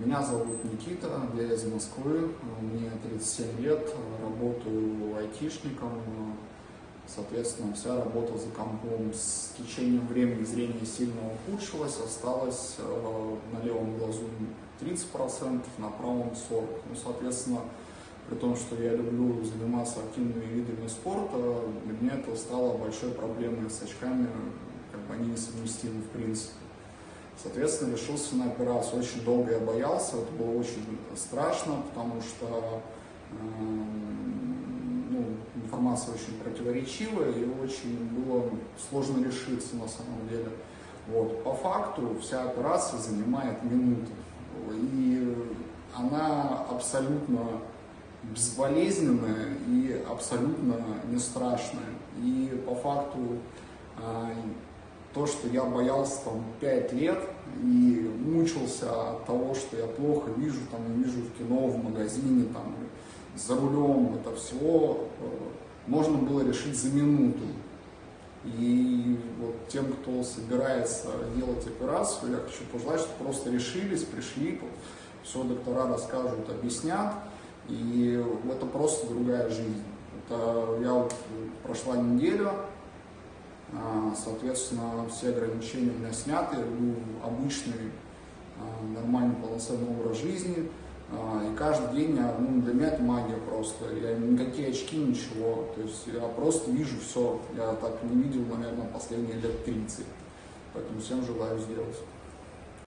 Меня зовут Никита, я из Москвы, мне 37 лет, работаю айтишником, соответственно, вся работа за компом с течением времени зрение сильно ухудшилось, осталось э, на левом глазу 30%, на правом 40%. Ну, соответственно, при том, что я люблю заниматься активными видами спорта, для меня это стало большой проблемой с очками, как бы они несовместимы в принципе. Соответственно, решился на операцию. Очень долго я боялся, это было очень страшно, потому что э, ну, информация очень противоречивая и очень было сложно решиться на самом деле. Вот. По факту вся операция занимает минуты. И она абсолютно безболезненная и абсолютно не страшная. И по факту э, то, что я боялся там 5 лет и мучился от того, что я плохо вижу, там, не вижу в кино, в магазине, там, за рулем, это все э, можно было решить за минуту. И вот тем, кто собирается делать операцию, я хочу пожелать, чтобы просто решились, пришли, все доктора расскажут, объяснят, и это просто другая жизнь. Это я вот прошла неделю, соответственно, все ограничения у меня сняты, веду обычный, а, нормальный, полноценный образ жизни. А, и каждый день, я, ну, для меня это магия просто. Я никакие очки, ничего. То есть я просто вижу все. Я так не видел, наверное, последние лет 30. Поэтому всем желаю сделать.